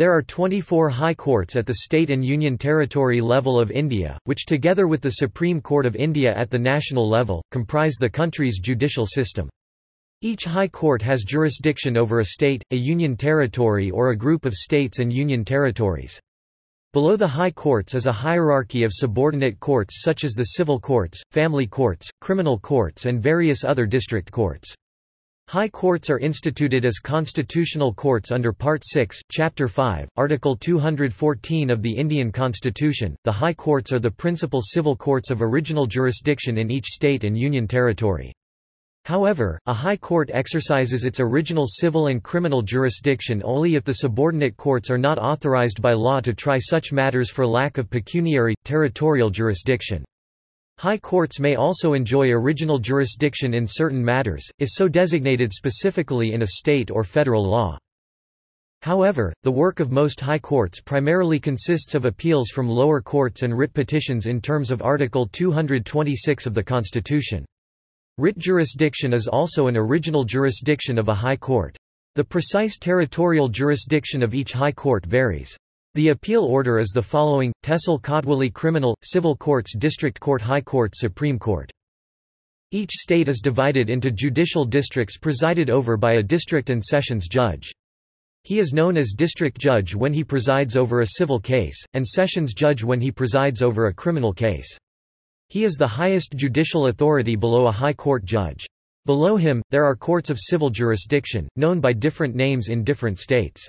There are 24 high courts at the state and union territory level of India, which together with the Supreme Court of India at the national level, comprise the country's judicial system. Each high court has jurisdiction over a state, a union territory or a group of states and union territories. Below the high courts is a hierarchy of subordinate courts such as the civil courts, family courts, criminal courts and various other district courts. High courts are instituted as constitutional courts under Part 6, Chapter 5, Article 214 of the Indian Constitution. The High Courts are the principal civil courts of original jurisdiction in each state and union territory. However, a high court exercises its original civil and criminal jurisdiction only if the subordinate courts are not authorized by law to try such matters for lack of pecuniary, territorial jurisdiction. High courts may also enjoy original jurisdiction in certain matters, if so designated specifically in a state or federal law. However, the work of most high courts primarily consists of appeals from lower courts and writ petitions in terms of Article 226 of the Constitution. Writ jurisdiction is also an original jurisdiction of a high court. The precise territorial jurisdiction of each high court varies. The appeal order is the following, Tehsil Kotwali Criminal, Civil Courts District Court High Court Supreme Court. Each state is divided into judicial districts presided over by a district and sessions judge. He is known as district judge when he presides over a civil case, and sessions judge when he presides over a criminal case. He is the highest judicial authority below a high court judge. Below him, there are courts of civil jurisdiction, known by different names in different states.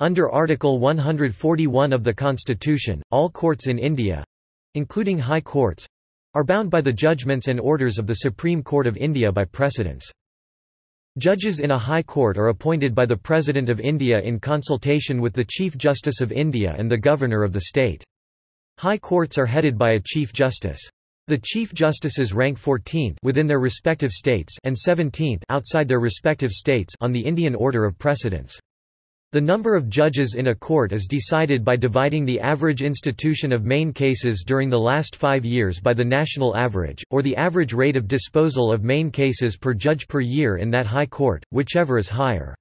Under Article 141 of the Constitution, all courts in India—including high courts—are bound by the judgments and orders of the Supreme Court of India by precedence. Judges in a high court are appointed by the President of India in consultation with the Chief Justice of India and the Governor of the state. High courts are headed by a Chief Justice. The Chief Justices rank 14th within their respective states and 17th outside their respective states on the Indian order of precedence. The number of judges in a court is decided by dividing the average institution of main cases during the last five years by the national average, or the average rate of disposal of main cases per judge per year in that high court, whichever is higher.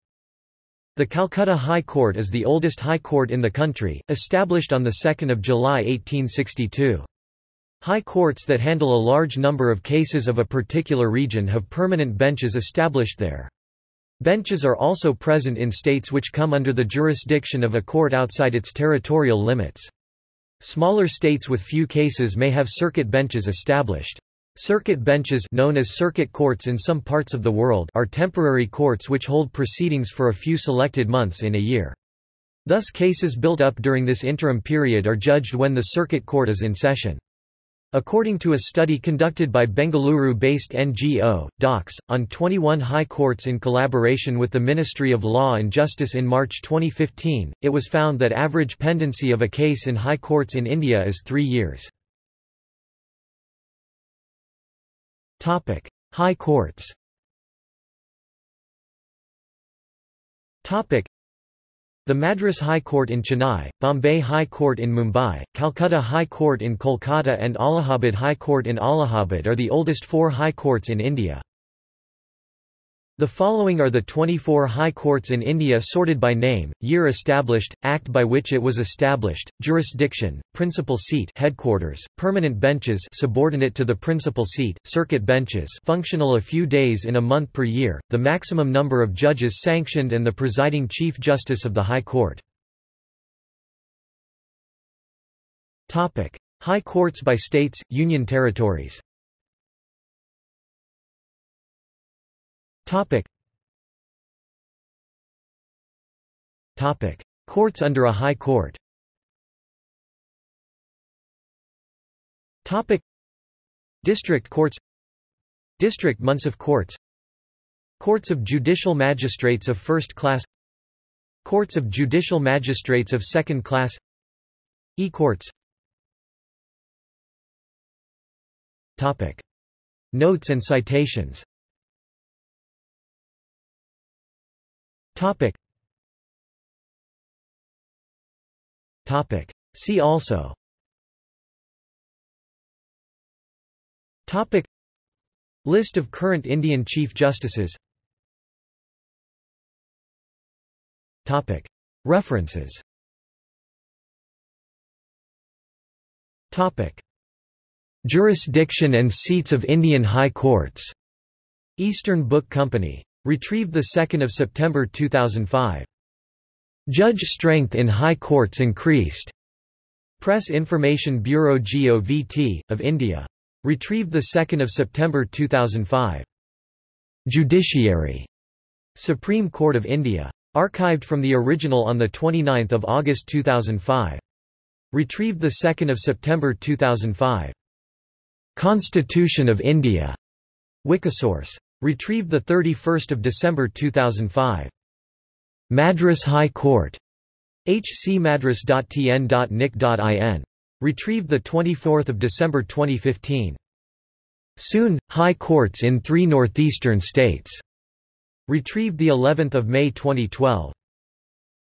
The Calcutta High Court is the oldest high court in the country, established on 2 July 1862. High courts that handle a large number of cases of a particular region have permanent benches established there. Benches are also present in states which come under the jurisdiction of a court outside its territorial limits. Smaller states with few cases may have circuit benches established. Circuit benches known as circuit courts in some parts of the world are temporary courts which hold proceedings for a few selected months in a year. Thus cases built up during this interim period are judged when the circuit court is in session. According to a study conducted by Bengaluru-based NGO, Daksh, on 21 high courts in collaboration with the Ministry of Law and Justice in March 2015, it was found that average pendency of a case in high courts in India is three years. High courts the Madras High Court in Chennai, Bombay High Court in Mumbai, Calcutta High Court in Kolkata and Allahabad High Court in Allahabad are the oldest four high courts in India. The following are the 24 high courts in India sorted by name, year established, act by which it was established, jurisdiction, principal seat headquarters, permanent benches subordinate to the principal seat, circuit benches functional a few days in a month per year, the maximum number of judges sanctioned and the presiding Chief Justice of the High Court. High courts by states, union territories Topic. Topic. Courts under a high court Topic. District courts District Munsif courts Courts of judicial magistrates of first class Courts of judicial magistrates of second class E-courts. Notes and citations Topic. Topic. See also Topic. List of current Indian Chief Justices Topic. References Topic. Jurisdiction and seats of Indian High Courts. Eastern Book Company. Retrieved 2 September 2005. Judge strength in high courts increased. Press Information Bureau GOVT, of India. Retrieved 2 September 2005. Judiciary. Supreme Court of India. Archived from the original on 29 August 2005. Retrieved 2 September 2005. Constitution of India. Wikisource. Retrieved 31 December 2005. Madras High Court. hcmadras.tn.nic.in. Retrieved 24 December 2015. Soon, High Courts in three northeastern states. Retrieved the 11th of May 2012.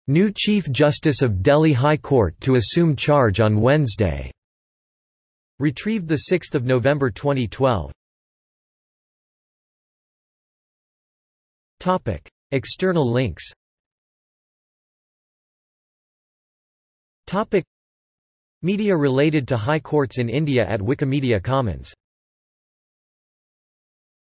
New Chief Justice of Delhi High Court to assume charge on Wednesday. Retrieved 6 November 2012. Topic. External links Topic. Media related to high courts in India at Wikimedia Commons